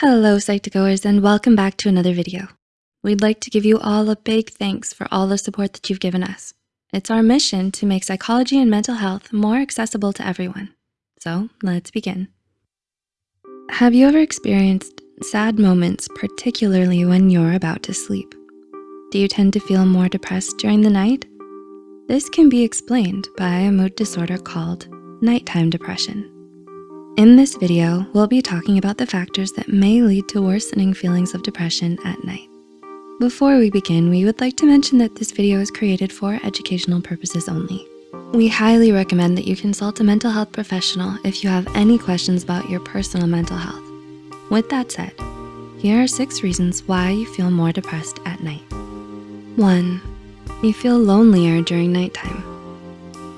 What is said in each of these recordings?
Hello Psych2Goers and welcome back to another video. We'd like to give you all a big thanks for all the support that you've given us. It's our mission to make psychology and mental health more accessible to everyone. So let's begin. Have you ever experienced sad moments, particularly when you're about to sleep? Do you tend to feel more depressed during the night? This can be explained by a mood disorder called nighttime depression. In this video, we'll be talking about the factors that may lead to worsening feelings of depression at night. Before we begin, we would like to mention that this video is created for educational purposes only. We highly recommend that you consult a mental health professional if you have any questions about your personal mental health. With that said, here are six reasons why you feel more depressed at night. One, you feel lonelier during nighttime.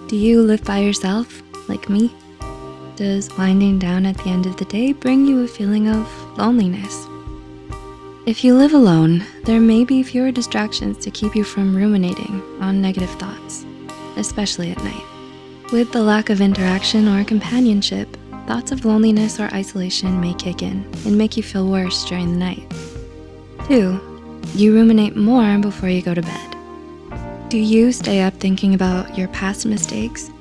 Do you live by yourself, like me? Does winding down at the end of the day bring you a feeling of loneliness? If you live alone, there may be fewer distractions to keep you from ruminating on negative thoughts, especially at night. With the lack of interaction or companionship, thoughts of loneliness or isolation may kick in and make you feel worse during the night. Two, you ruminate more before you go to bed. Do you stay up thinking about your past mistakes?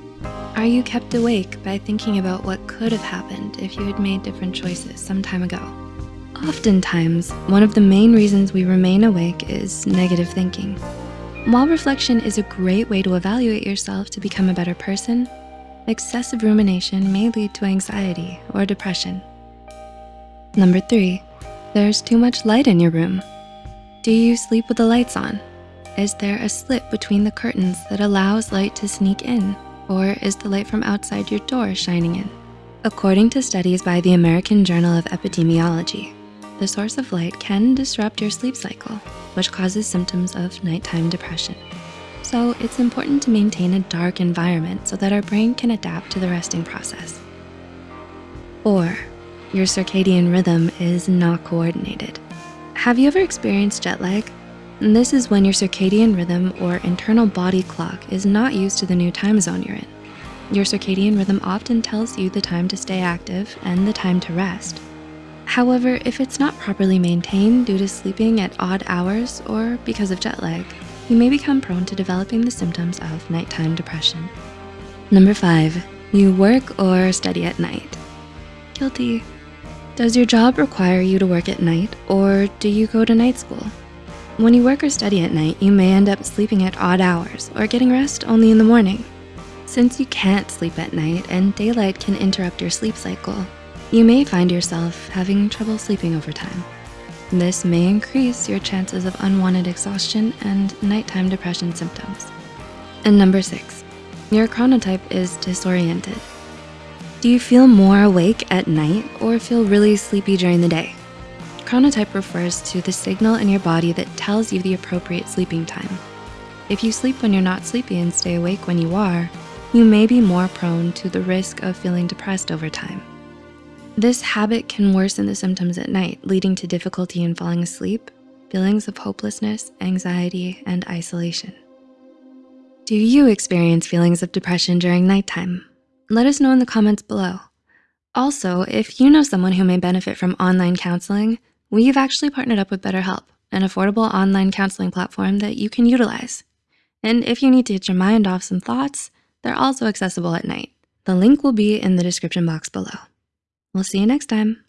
Are you kept awake by thinking about what could have happened if you had made different choices some time ago? Oftentimes, one of the main reasons we remain awake is negative thinking. While reflection is a great way to evaluate yourself to become a better person, excessive rumination may lead to anxiety or depression. Number three, there's too much light in your room. Do you sleep with the lights on? Is there a slit between the curtains that allows light to sneak in? Or is the light from outside your door shining in? According to studies by the American Journal of Epidemiology, the source of light can disrupt your sleep cycle, which causes symptoms of nighttime depression. So it's important to maintain a dark environment so that our brain can adapt to the resting process. Four, your circadian rhythm is not coordinated. Have you ever experienced jet lag? This is when your circadian rhythm or internal body clock is not used to the new time zone you're in. Your circadian rhythm often tells you the time to stay active and the time to rest. However, if it's not properly maintained due to sleeping at odd hours or because of jet lag, you may become prone to developing the symptoms of nighttime depression. Number five, you work or study at night. Guilty. Does your job require you to work at night or do you go to night school? When you work or study at night, you may end up sleeping at odd hours or getting rest only in the morning. Since you can't sleep at night and daylight can interrupt your sleep cycle, you may find yourself having trouble sleeping over time. This may increase your chances of unwanted exhaustion and nighttime depression symptoms. And number six, your chronotype is disoriented. Do you feel more awake at night or feel really sleepy during the day? Chronotype refers to the signal in your body that tells you the appropriate sleeping time. If you sleep when you're not sleepy and stay awake when you are, you may be more prone to the risk of feeling depressed over time. This habit can worsen the symptoms at night, leading to difficulty in falling asleep, feelings of hopelessness, anxiety, and isolation. Do you experience feelings of depression during nighttime? Let us know in the comments below. Also, if you know someone who may benefit from online counseling, We've actually partnered up with BetterHelp, an affordable online counseling platform that you can utilize. And if you need to get your mind off some thoughts, they're also accessible at night. The link will be in the description box below. We'll see you next time.